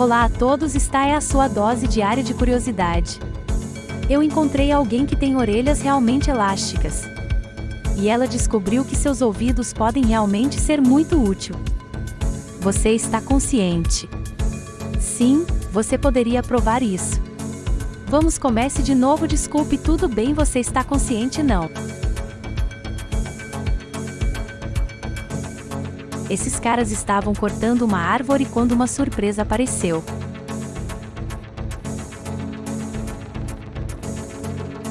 Olá a todos, está é a sua dose diária de curiosidade. Eu encontrei alguém que tem orelhas realmente elásticas. E ela descobriu que seus ouvidos podem realmente ser muito útil. Você está consciente? Sim, você poderia provar isso. Vamos comece de novo desculpe tudo bem você está consciente não. Esses caras estavam cortando uma árvore quando uma surpresa apareceu.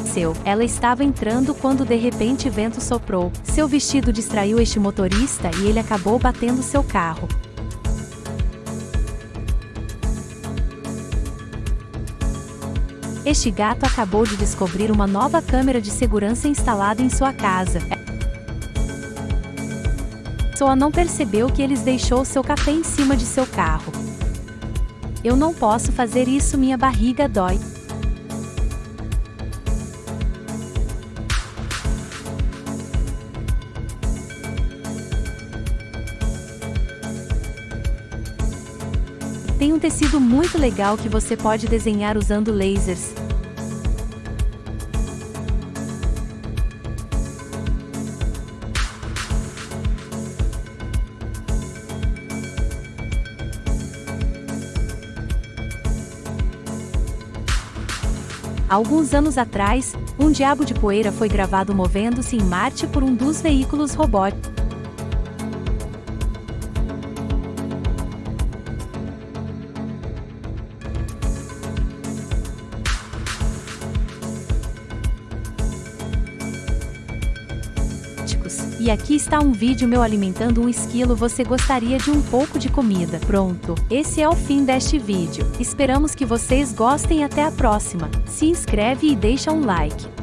Seu, ela estava entrando quando de repente vento soprou. Seu vestido distraiu este motorista e ele acabou batendo seu carro. Este gato acabou de descobrir uma nova câmera de segurança instalada em sua casa pessoa não percebeu que eles deixou seu café em cima de seu carro. Eu não posso fazer isso minha barriga dói. Tem um tecido muito legal que você pode desenhar usando lasers. Alguns anos atrás, um diabo de poeira foi gravado movendo-se em Marte por um dos veículos robóticos. E aqui está um vídeo meu alimentando um esquilo você gostaria de um pouco de comida. Pronto, esse é o fim deste vídeo. Esperamos que vocês gostem até a próxima. Se inscreve e deixa um like.